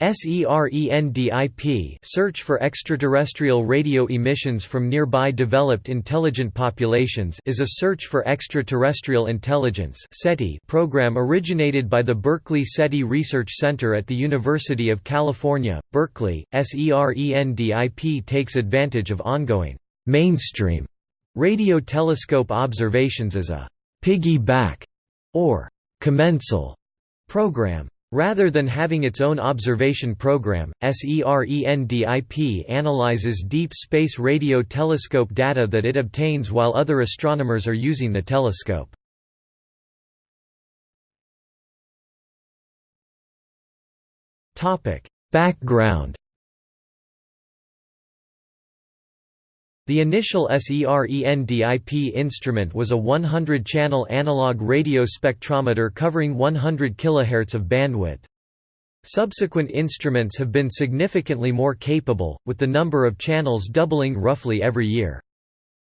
SERENDIP search for extraterrestrial radio emissions from nearby developed intelligent populations is a search for extraterrestrial intelligence SETI program originated by the Berkeley SETI Research Center at the University of California, Berkeley. SERENDIP takes advantage of ongoing mainstream radio telescope observations as a piggyback or commensal program. Rather than having its own observation program, SERENDIP analyzes deep space radio telescope data that it obtains while other astronomers are using the telescope. Background The initial SERENDIP instrument was a 100-channel analog radio spectrometer covering 100 kHz of bandwidth. Subsequent instruments have been significantly more capable, with the number of channels doubling roughly every year.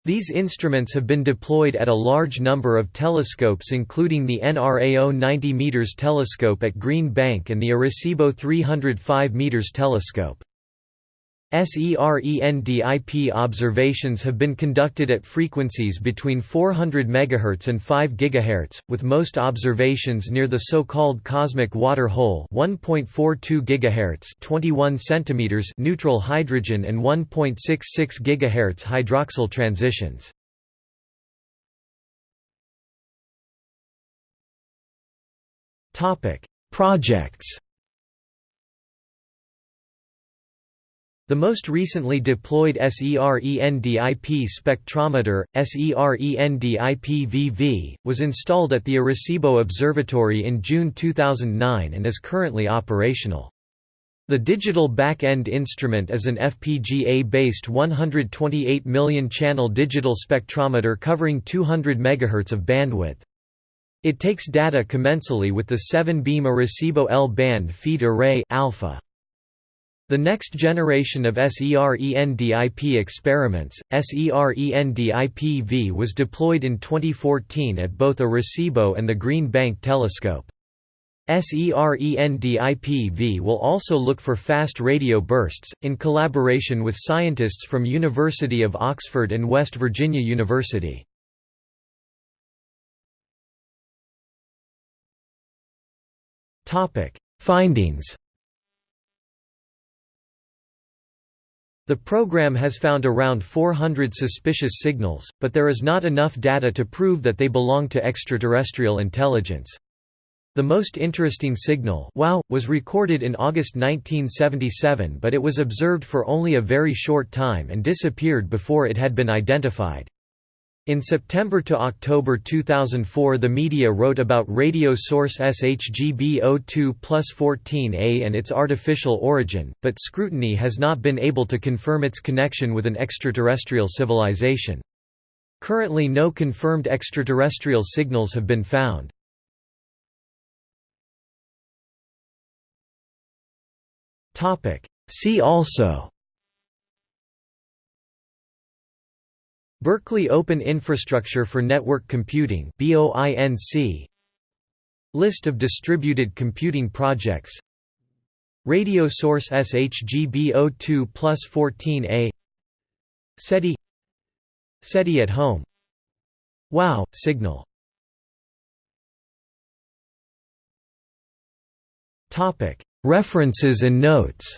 These instruments have been deployed at a large number of telescopes including the NRAO 90 m telescope at Green Bank and the Arecibo 305 m telescope. SERENDIP observations have been conducted at frequencies between 400 MHz and 5 GHz, with most observations near the so-called cosmic water hole 1.42 GHz 21 cm neutral hydrogen and 1.66 GHz hydroxyl transitions. Projects The most recently deployed SERENDIP spectrometer, SERENDIP-VV, was installed at the Arecibo Observatory in June 2009 and is currently operational. The digital back-end instrument is an FPGA-based 128 million-channel digital spectrometer covering 200 MHz of bandwidth. It takes data commensally with the 7-beam Arecibo L-band feed array ALFA. The next generation of SERENDIP experiments, SERENDIP-V was deployed in 2014 at both Arecibo and the Green Bank Telescope. SERENDIP-V will also look for fast radio bursts, in collaboration with scientists from University of Oxford and West Virginia University. Findings The program has found around 400 suspicious signals, but there is not enough data to prove that they belong to extraterrestrial intelligence. The most interesting signal wow, was recorded in August 1977 but it was observed for only a very short time and disappeared before it had been identified. In September to October 2004 the media wrote about radio source SHGB02 plus 14A and its artificial origin, but scrutiny has not been able to confirm its connection with an extraterrestrial civilization. Currently no confirmed extraterrestrial signals have been found. See also Berkeley Open Infrastructure for Network Computing List of distributed computing projects. Radio source SHGB02 plus 14A SETI. SETI at home. WOW! Signal. References and notes